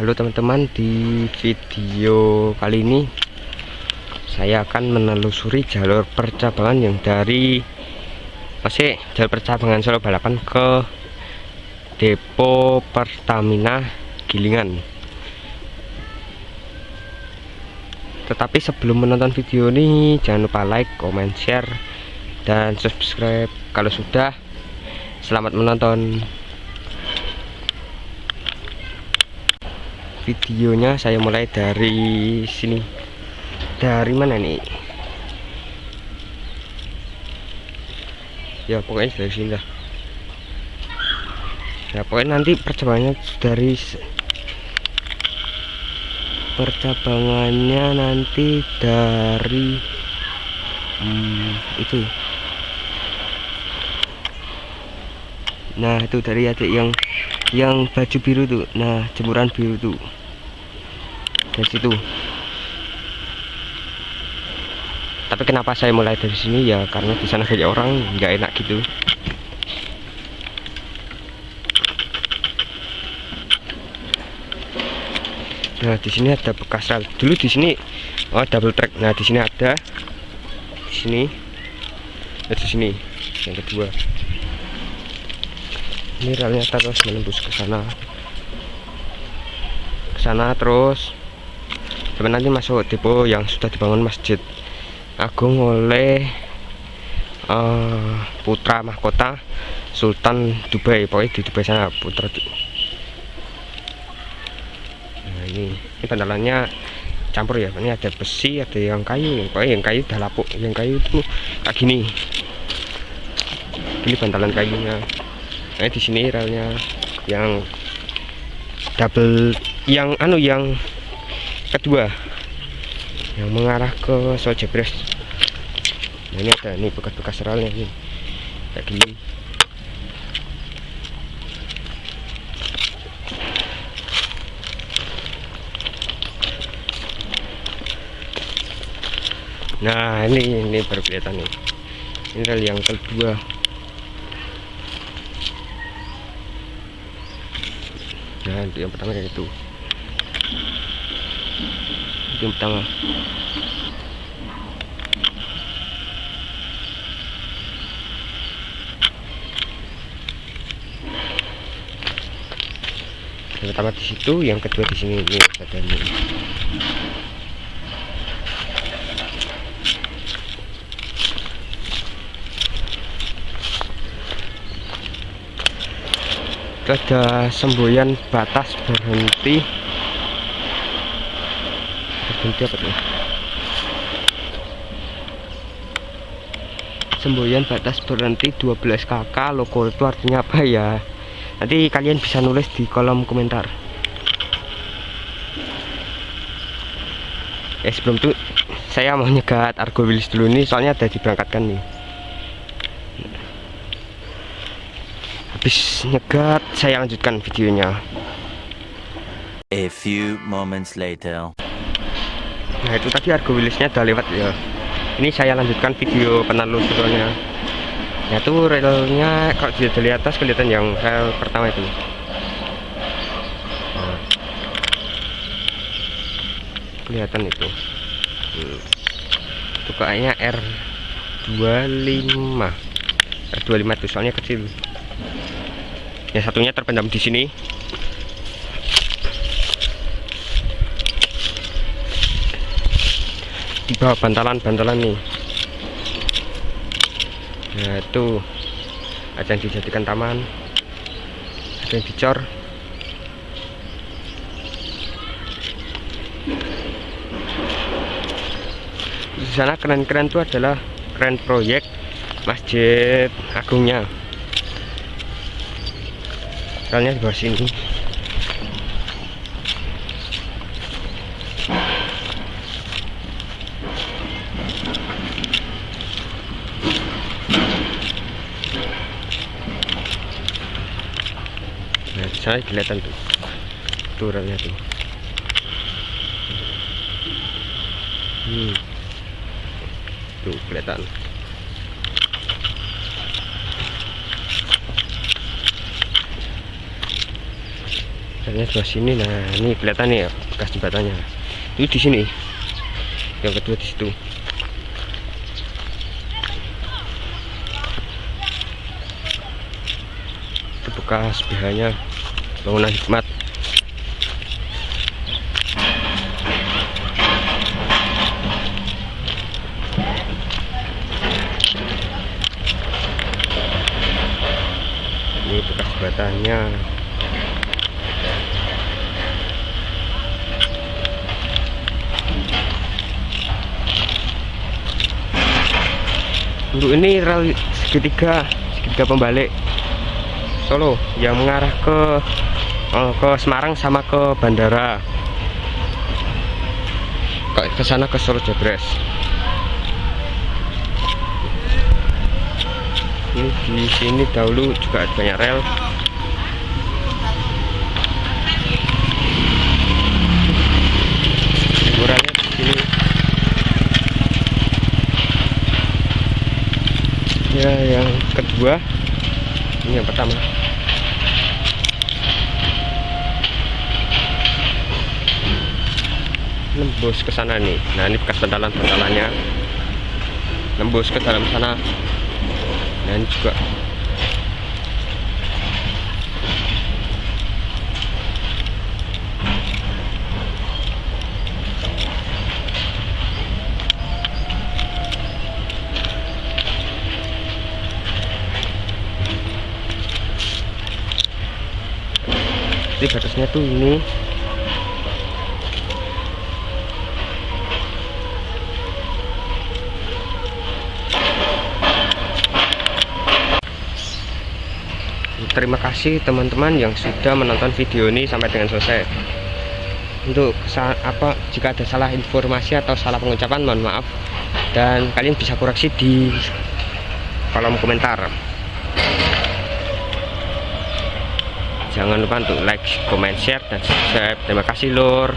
Halo teman-teman di video kali ini saya akan menelusuri jalur percabangan yang dari masih jalur percabangan Solo Balapan ke depo Pertamina Gilingan. Tetapi sebelum menonton video ini jangan lupa like, comment, share dan subscribe. Kalau sudah selamat menonton. Videonya saya mulai dari sini dari mana nih? Ya pokoknya dari sini lah. Ya pokoknya nanti percabangannya dari percabangannya nanti dari hmm, itu. Nah itu dari adik yang yang baju biru tuh. Nah jemuran biru tuh. Dari situ tapi kenapa saya mulai dari sini? Ya karena di sana banyak orang nggak enak gitu. Nah di sini ada bekas rel. Dulu di sini oh double track. Nah di sini ada. Di sini. Dan di sini. Yang kedua. Ini relnya terus menembus ke sana. Ke sana terus. Sampai nanti masuk depo yang sudah dibangun masjid agung oleh uh, putra mahkota Sultan Dubai. Pokoknya di Dubai sana putra nah ini ini bandalannya campur ya. Ini ada besi ada yang kayu. Pokoknya yang kayu udah lapuk yang kayu itu kayak gini. Ini bantalan kayunya. Nah di sini relnya yang double yang anu yang kedua. Yang mengarah ke Sojebres ini ada nih bekas-bekas relnya ini. Kayak gini. Nah ini ini baru kelihatan nih ini rel yang kedua. Nah yang pertama kayak itu yang pertama yang pertama di situ yang kedua di sini. Ini ada ini ada semboyan batas berhenti. Berhenti apa tuh? Semboyan batas berhenti 12 kakak logo itu artinya apa ya nanti kalian bisa nulis di kolom komentar. Eh sebelum itu saya mau nyegat argo wilis dulu nih soalnya ada diberangkatkan nih. Habis nyegat saya lanjutkan videonya. A few moments later. nah itu tadi argo wilisnya udah lewat ya. Ini saya lanjutkan video penelusurannya ya tuh relnya kalau dilihat dari atas kelihatan yang rel pertama itu. Nah. kelihatan itu. Hmm. itu kayaknya R25 R25 itu soalnya kecil. Yang satunya terpendam di sini. Di bawah bantalan-bantalan nih nah itu ada yang dijadikan taman. Ada yang dicor. Di sana keren-keren itu adalah keren proyek masjid agungnya. Relnya di bawah sini sana kelihatan tuh. Tuh relnya tuh. Hmm. tuh kelihatan. Relnya sebelah sini nah ini kelihatan nih ya bekas jembatannya. Itu di sini. Yang kedua di situ. Itu bekas BH-nya bangunan hikmat. Ini bekas jembatannya untuk ini rel segitiga segitiga pembalik Solo yang mengarah ke eh, ke Semarang sama ke bandara. Ke sana ke Solo Jebres ini di sini dahulu juga banyak rel. Ukurannya ya yang kedua ini yang pertama nembus ke sana nih. Nah ini bekas bantalan bantalannya nembus ke dalam sana. Ini juga jadi batasnya tuh ini terima kasih teman-teman yang sudah menonton video ini sampai dengan selesai. Untuk apa jika ada salah informasi atau salah pengucapan mohon maaf. Dan kalian bisa koreksi di kolom komentar. Jangan lupa untuk like, comment, share, dan subscribe. Terima kasih lor